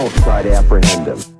Outside, try to apprehend him.